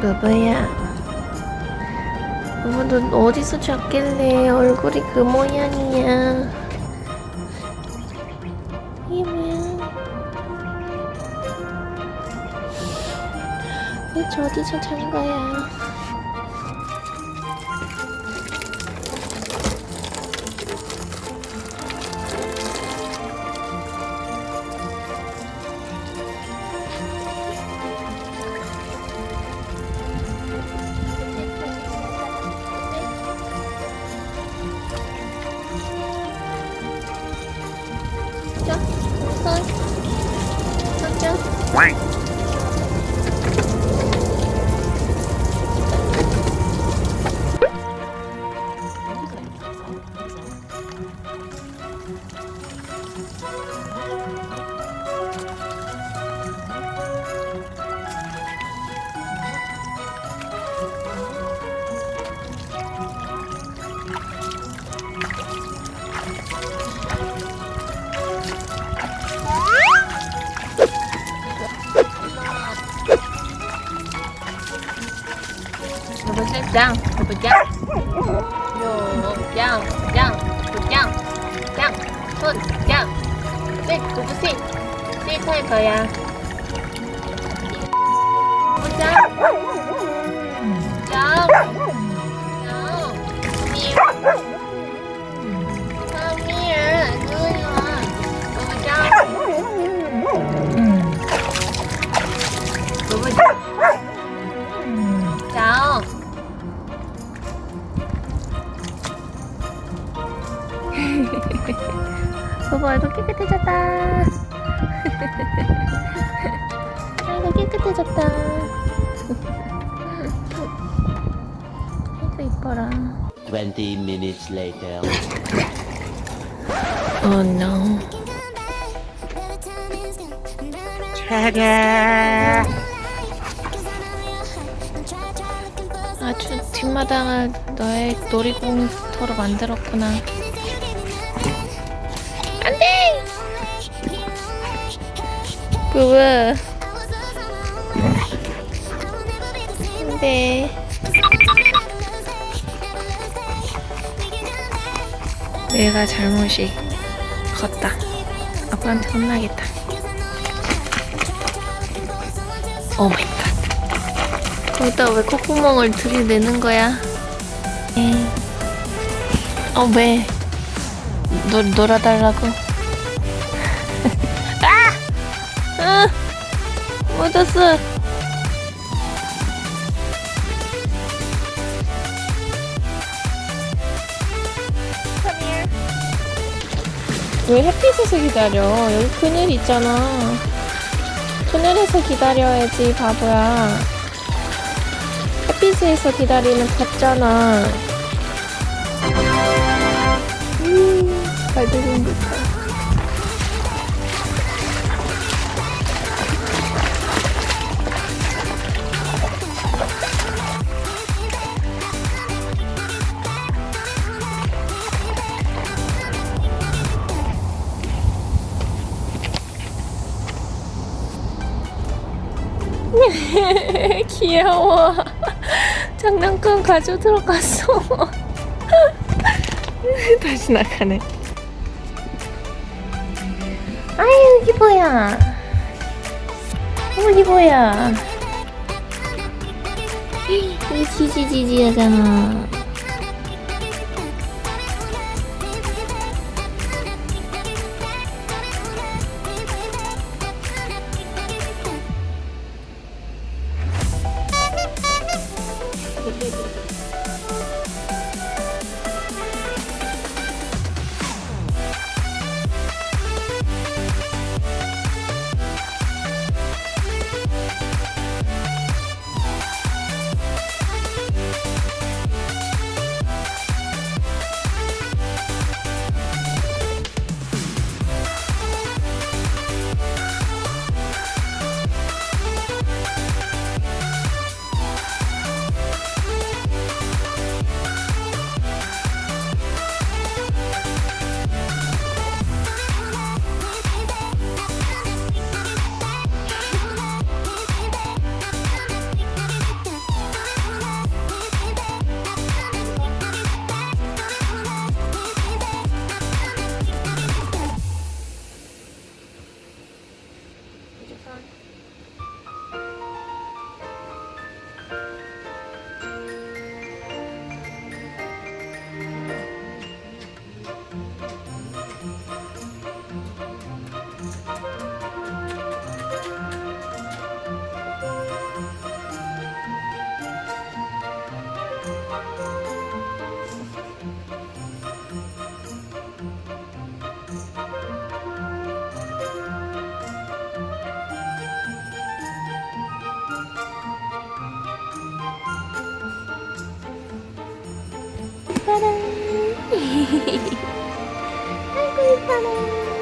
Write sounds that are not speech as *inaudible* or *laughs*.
누구야? 어머, 너 어디서 잤길래 얼굴이 그 모양이야? 이게 뭐야? 도대체 어디서 잔 거야? 여보 짱, 여보 짱, 여보 짱, 짱, 여보 짱, 짱, 손 짱, 셋, 여 *laughs* 여보 얼굴 깨끗해졌다. *laughs* 아이고 깨끗해졌다. *laughs* 아이고 이뻐라. 20 minutes later. Oh no. 아주 뒷마당을 너의 놀이공터로 만들었구나 그왜? 안돼 내가 잘못이 컸다. 아빠한테 혼나겠다. Oh my god. 거기다 왜 콧구멍을 들이내는 거야? 에이. 어 왜? 놀, 놀아달라고 묻었어 왜 햇빛에서 기다려? 여기 그늘 있잖아. 그늘에서 기다려야지, 바보야. 햇빛에서 기다리면 덥잖아. 음, 발들림 좋다. *laughs* 귀여워. 장난감 가져 들어갔어. *laughs* 다시 나가네. 아유, 이게 뭐야. 어, 이게 뭐야. 이 지지지지 하잖아. 이뻐라. 아이고 이뻐라.